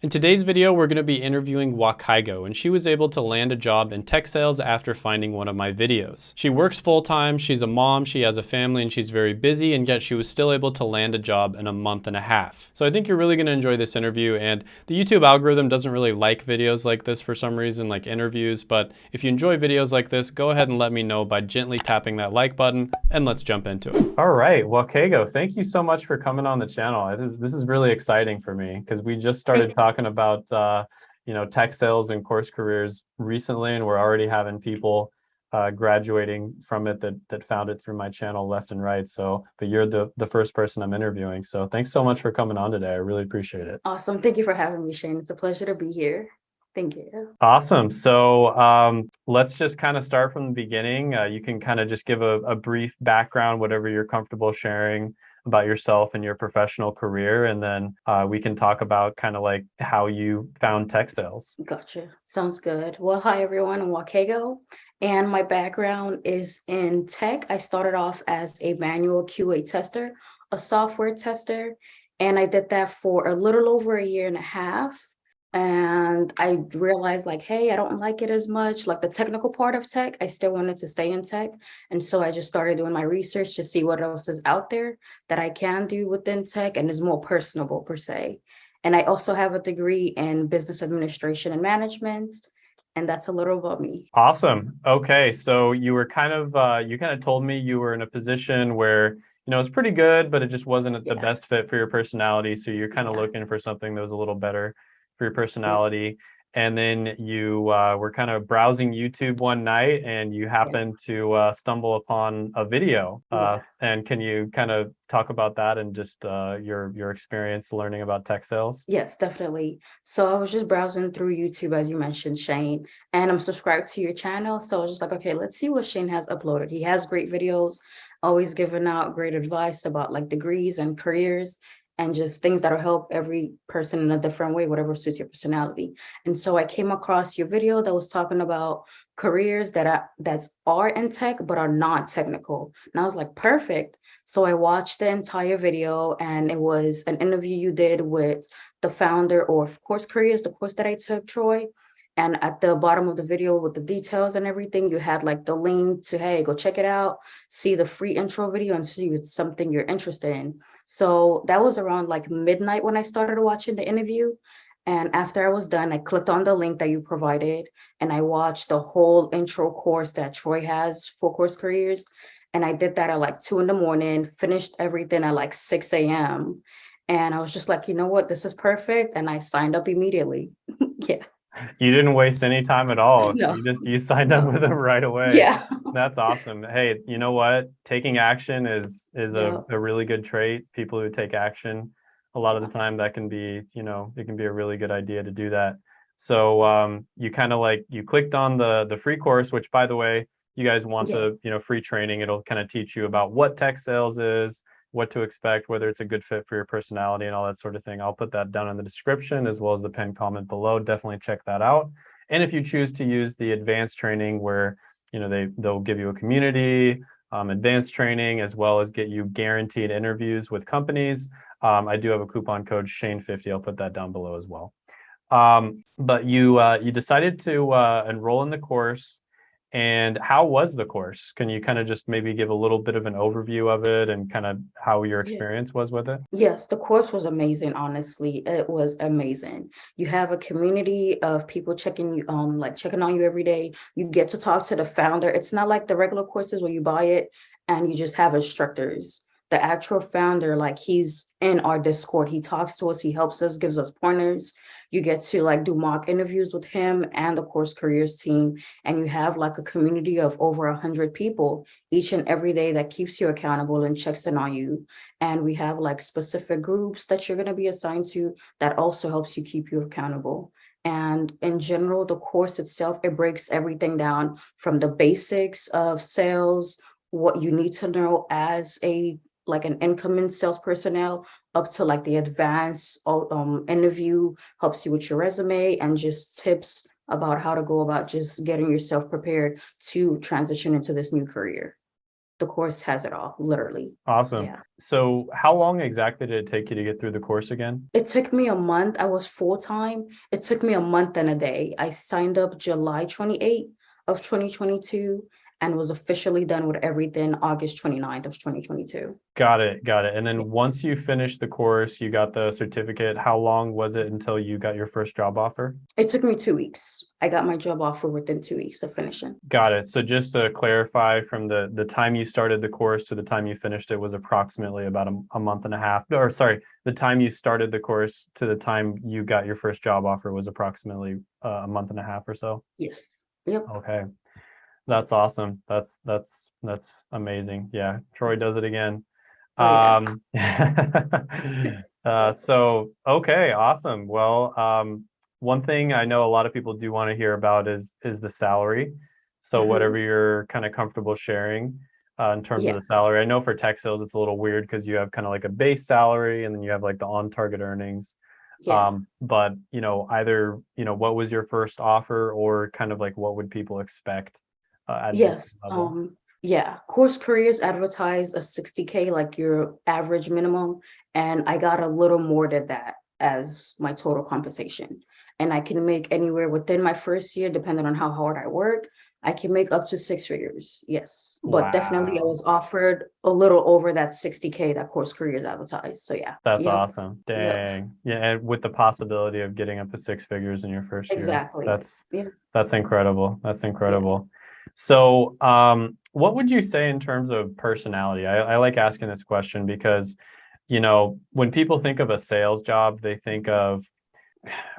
In today's video, we're going to be interviewing Wakaigo, and she was able to land a job in tech sales after finding one of my videos. She works full-time, she's a mom, she has a family, and she's very busy, and yet she was still able to land a job in a month and a half. So I think you're really going to enjoy this interview, and the YouTube algorithm doesn't really like videos like this for some reason, like interviews, but if you enjoy videos like this, go ahead and let me know by gently tapping that like button, and let's jump into it. All right, Wakaigo, thank you so much for coming on the channel. This is, this is really exciting for me, because we just started talking talking about uh, you know tech sales and course careers recently, and we're already having people uh, graduating from it that that found it through my channel left and right. So, but you're the the first person I'm interviewing. So, thanks so much for coming on today. I really appreciate it. Awesome. Thank you for having me, Shane. It's a pleasure to be here. Thank you. Awesome. So um, let's just kind of start from the beginning. Uh, you can kind of just give a, a brief background, whatever you're comfortable sharing about yourself and your professional career, and then uh, we can talk about kind of like how you found tech sales. Gotcha. Sounds good. Well, hi everyone, I'm Wakaigo, and my background is in tech. I started off as a manual QA tester, a software tester, and I did that for a little over a year and a half and I realized like, hey, I don't like it as much, like the technical part of tech, I still wanted to stay in tech. And so I just started doing my research to see what else is out there that I can do within tech and is more personable per se. And I also have a degree in business administration and management. And that's a little about me. Awesome. Okay. So you were kind of, uh, you kind of told me you were in a position where you know, it's pretty good, but it just wasn't the best fit for your personality. So you're kind of yeah. looking for something that was a little better for your personality. And then you uh, were kind of browsing YouTube one night and you happened yeah. to uh, stumble upon a video. Uh, yeah. And can you kind of talk about that and just uh, your your experience learning about tech sales? Yes, definitely. So I was just browsing through YouTube, as you mentioned, Shane, and I'm subscribed to your channel. So I was just like, okay, let's see what Shane has uploaded. He has great videos, always giving out great advice about like degrees and careers and just things that'll help every person in a different way, whatever suits your personality. And so I came across your video that was talking about careers that are, are in tech, but are not technical. And I was like, perfect. So I watched the entire video and it was an interview you did with the founder of Course Careers, the course that I took, Troy. And at the bottom of the video with the details and everything, you had like the link to, hey, go check it out, see the free intro video and see if it's something you're interested in. So that was around like midnight when I started watching the interview. And after I was done, I clicked on the link that you provided and I watched the whole intro course that Troy has for course careers. And I did that at like two in the morning, finished everything at like 6 a.m. And I was just like, you know what, this is perfect. And I signed up immediately. yeah. You didn't waste any time at all. No. You just you signed up with them right away. Yeah. That's awesome. Hey, you know what? Taking action is is yeah. a, a really good trait. People who take action, a lot of the time that can be, you know, it can be a really good idea to do that. So um, you kind of like you clicked on the the free course, which by the way, you guys want yeah. the you know free training. It'll kind of teach you about what tech sales is, what to expect, whether it's a good fit for your personality and all that sort of thing. I'll put that down in the description as well as the pinned comment below. Definitely check that out. And if you choose to use the advanced training where, you know, they, they'll give you a community, um, advanced training, as well as get you guaranteed interviews with companies. Um, I do have a coupon code Shane50. I'll put that down below as well. Um, but you, uh, you decided to uh, enroll in the course and how was the course? Can you kind of just maybe give a little bit of an overview of it and kind of how your experience was with it? Yes, the course was amazing, honestly. It was amazing. You have a community of people checking you, um, like checking on you every day. You get to talk to the founder. It's not like the regular courses where you buy it and you just have instructors the actual founder, like he's in our Discord. He talks to us, he helps us, gives us pointers. You get to like do mock interviews with him and the course careers team. And you have like a community of over a hundred people each and every day that keeps you accountable and checks in on you. And we have like specific groups that you're gonna be assigned to that also helps you keep you accountable. And in general, the course itself, it breaks everything down from the basics of sales, what you need to know as a like an incoming sales personnel up to like the advanced um, interview, helps you with your resume and just tips about how to go about just getting yourself prepared to transition into this new career. the course has it all, literally. Awesome. Yeah. So how long exactly did it take you to get through the course again? It took me a month. I was full-time. It took me a month and a day. I signed up July 28 of 2022 and was officially done with everything August 29th of 2022. Got it. Got it. And then once you finished the course, you got the certificate. How long was it until you got your first job offer? It took me two weeks. I got my job offer within two weeks of finishing. Got it. So just to clarify, from the the time you started the course to the time you finished it was approximately about a, a month and a half. Or sorry, the time you started the course to the time you got your first job offer was approximately uh, a month and a half or so. Yes. Yep. Okay. That's awesome. That's that's that's amazing. Yeah, Troy does it again. Oh, Um, uh, so okay, awesome. Well, um, one thing I know a lot of people do want to hear about is is the salary. So Mhm. whatever you're kind of comfortable sharing uh, in terms Yeah. of the salary. I know for tech sales it's a little weird because you have kind of like a base salary and then you have like the on-target earnings. Yeah. Um, but you know, either, you know, what was your first offer or kind of like what would people expect uh, Yes, um, yeah, Course Careers advertise a sixty K, like your average minimum, and I got a little more than that as my total compensation. And I can make anywhere within my first year, depending on how hard I work, I can make up to six figures, yes. But definitely I was offered a little over that sixty K that Course Careers advertised, so yeah. That's Yep, awesome. Dang. Yeah, and with the possibility of getting up to six figures in your first year. Exactly. That's Yeah. that's incredible. That's incredible. So, um, what would you say in terms of personality? I, I like asking this question because, you know, when people think of a sales job, they think of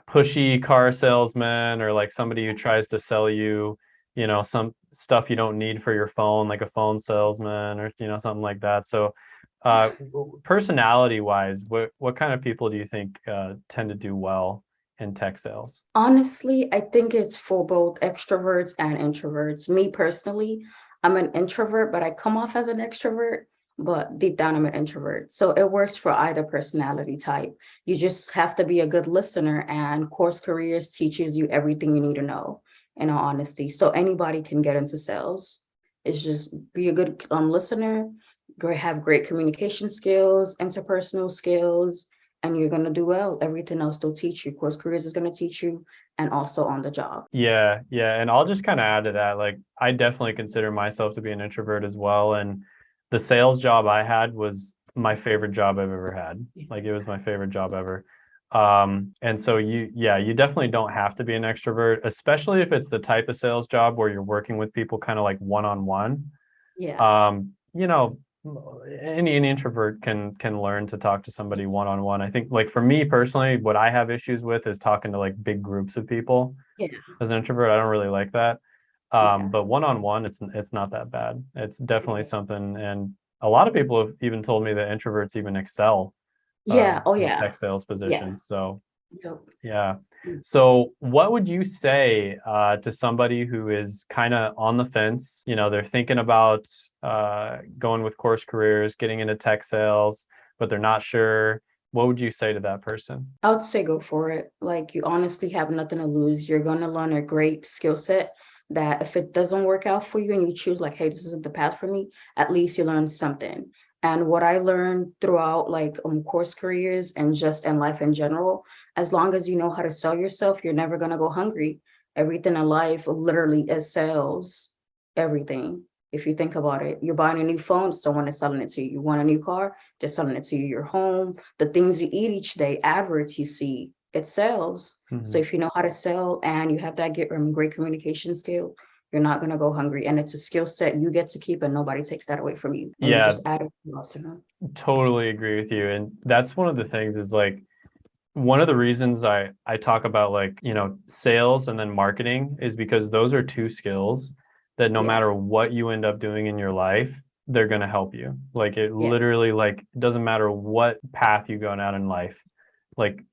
pushy car salesman or like somebody who tries to sell you, you know, some stuff you don't need for your phone, like a phone salesman or, you know, something like that. So, uh, personality wise, what, what kind of people do you think, uh, tend to do well in tech sales? Honestly, I think it's for both extroverts and introverts. Me personally, I'm an introvert, but I come off as an extrovert, but deep down I'm an introvert. So it works for either personality type. You just have to be a good listener and Course Careers teaches you everything you need to know in all honesty. So anybody can get into sales. It's just be a good um, listener, have great communication skills, interpersonal skills, and you're gonna do well. Everything else they'll teach you. Course Careers is gonna teach you and also on the job. Yeah, yeah. And I'll just kind of add to that. Like, I definitely consider myself to be an introvert as well. And the sales job I had was my favorite job I've ever had. Like, it was my favorite job ever. Um, and so you, yeah, you definitely don't have to be an extrovert, especially if it's the type of sales job where you're working with people kind of like one on one. Yeah, Um, you know, any, any introvert can can learn to talk to somebody one on one. I think like for me personally, what I have issues with is talking to like big groups of people. Yeah. As an introvert, I don't really like that. Yeah. Um, but one on one, it's it's not that bad. It's definitely something, and a lot of people have even told me that introverts even excel. yeah, oh yeah. Tech sales positions. So Yep. yeah. Mm. So what would you say uh, to somebody who is kind of on the fence? You know, they're thinking about uh, going with course careers, getting into tech sales, but they're not sure. What would you say to that person? I would say go for it. Like you honestly have nothing to lose. You're gonna learn a great skill set that if it doesn't work out for you and you choose like, hey, this isn't the path for me, at least you learn something. And what I learned throughout like um course careers and just in life in general, as long as you know how to sell yourself, you're never gonna go hungry. Everything in life literally is sales, everything. If you think about it, you're buying a new phone, someone is selling it to you. You want a new car, they're selling it to you. Your home, the things you eat each day, adverts you see, it sells. So Mhm. if you know how to sell and you have that get um, great communication skill, you're not gonna go hungry. And it's a skill set you get to keep and nobody takes that away from you. And you Yeah. just add it to. Totally agree with you. And that's one of the things is like one of the reasons I I talk about like, you know, sales and then marketing is because those are two skills that no Yeah. matter what you end up doing in your life, they're going to help you. Like it Yeah. literally like it doesn't matter what path you go down in life. Like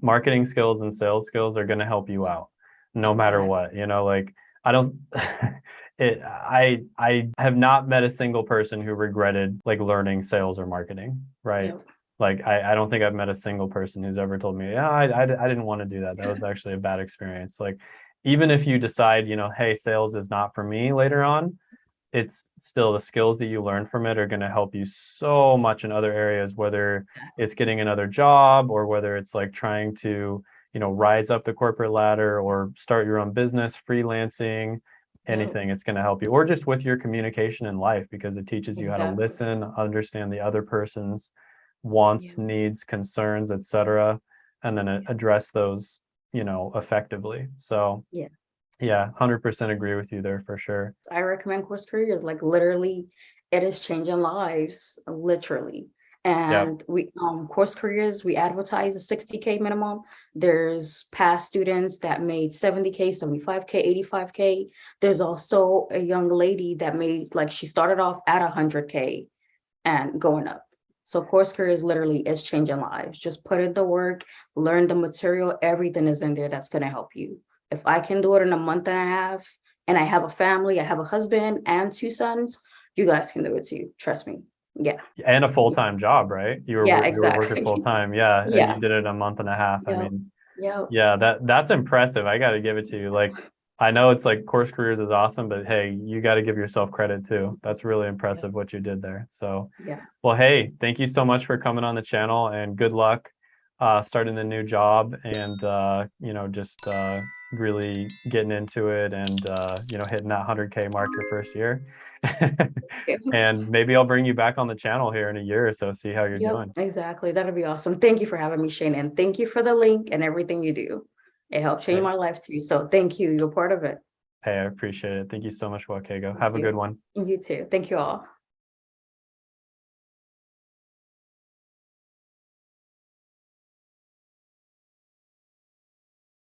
marketing skills and sales skills are going to help you out no matter what, you know, like I don't it I I have not met a single person who regretted like learning sales or marketing, right? Yep. Like I, I don't think I've met a single person who's ever told me, yeah, I, I, I didn't want to do that. That was actually a bad experience. Like even if you decide, you know, hey, sales is not for me later on, it's still the skills that you learn from it are going to help you so much in other areas, whether it's getting another job or whether it's like trying to, you know, rise up the corporate ladder or start your own business, freelancing, mm. anything. It's going to help you, or just with your communication in life because it teaches you how to listen, understand the other person's wants, needs, concerns, etc., and then address those, you know, effectively. So Yeah. yeah, hundred percent agree with you there for sure. I recommend course careers, like literally, it is changing lives, literally. And we, um, course careers, we advertise a sixty K minimum. There's past students that made seventy K, seventy-five K, eighty-five K. There's also a young lady that made, like, she started off at hundred K and going up. So course careers literally is changing lives. Just put in the work, learn the material, everything is in there that's gonna help you. If I can do it in a month and a half, and I have a family, I have a husband and two sons, you guys can do it too, trust me. Yeah, And a full-time job, right? You were, Yeah, wor- you were working full-time, yeah, and Yeah. you did it a month and a half. I mean, yeah, yeah, that, that's impressive. I gotta give it to you. Like, I know it's like course careers is awesome, but hey, you gotta give yourself credit too. That's really impressive what you did there. So, yeah. well, hey, thank you so much for coming on the channel and good luck uh, starting the new job and, uh, you know, just uh, really getting into it and, uh, you know, hitting that 100K mark your first year. and maybe I'll bring you back on the channel here in a year or so, see how you're Yep, doing. exactly. That'd be awesome. Thank you for having me, Shane, and thank you for the link and everything you do. It helped change my life too. So thank you. You're part of it. Hey, I appreciate it. Thank you so much, Wakaigo. Have a good one. You too. Thank you all.